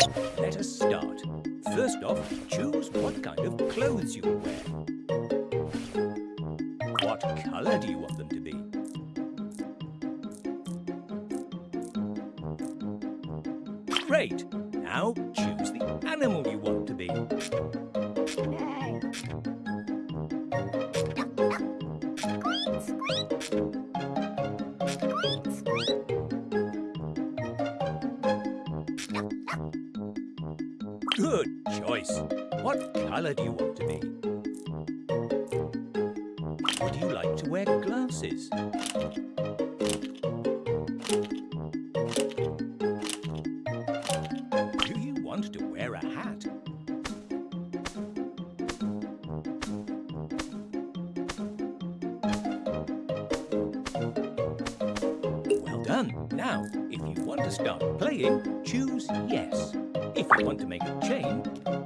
to start. First off, choose what kind of clothes you will wear. What colour do you want them to be? Great! Now choose the animal you want to be. Good choice. What colour do you want to be? Would you like to wear glasses? Do you want to wear a hat? Well done. Now, if you want to start playing, choose yes. If you want to make a chain,